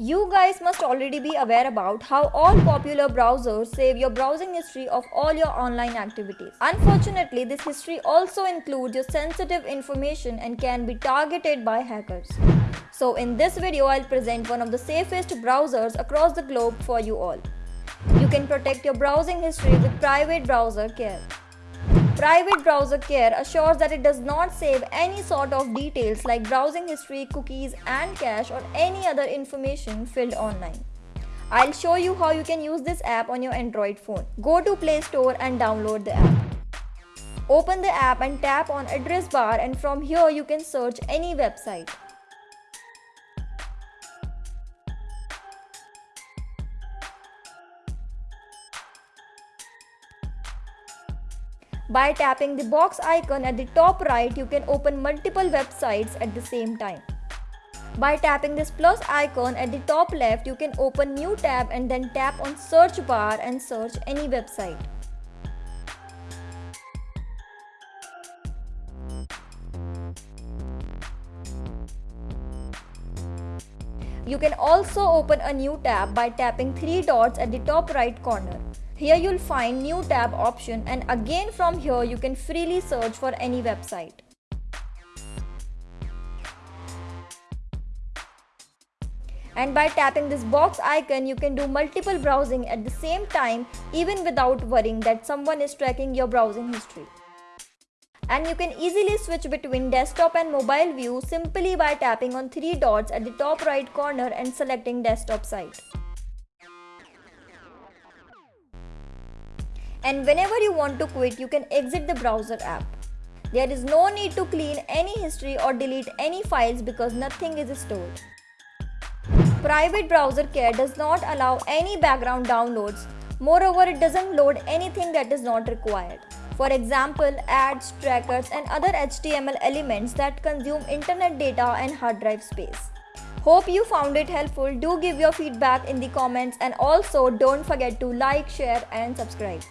You guys must already be aware about how all popular browsers save your browsing history of all your online activities. Unfortunately, this history also includes your sensitive information and can be targeted by hackers. So in this video, I'll present one of the safest browsers across the globe for you all. You can protect your browsing history with Private Browser Care. Private Browser Care assures that it does not save any sort of details like browsing history, cookies and cache or any other information filled online. I'll show you how you can use this app on your Android phone. Go to Play Store and download the app. Open the app and tap on address bar and from here you can search any website. By tapping the box icon at the top right, you can open multiple websites at the same time. By tapping this plus icon at the top left, you can open new tab and then tap on search bar and search any website. You can also open a new tab by tapping three dots at the top right corner. Here you'll find new tab option and again from here you can freely search for any website. And by tapping this box icon, you can do multiple browsing at the same time even without worrying that someone is tracking your browsing history. And you can easily switch between desktop and mobile view simply by tapping on three dots at the top right corner and selecting desktop site. And whenever you want to quit you can exit the browser app. There is no need to clean any history or delete any files because nothing is stored. Private browser care does not allow any background downloads. Moreover, it doesn't load anything that is not required. For example, ads, trackers and other HTML elements that consume internet data and hard drive space. Hope you found it helpful. Do give your feedback in the comments and also don't forget to like, share and subscribe.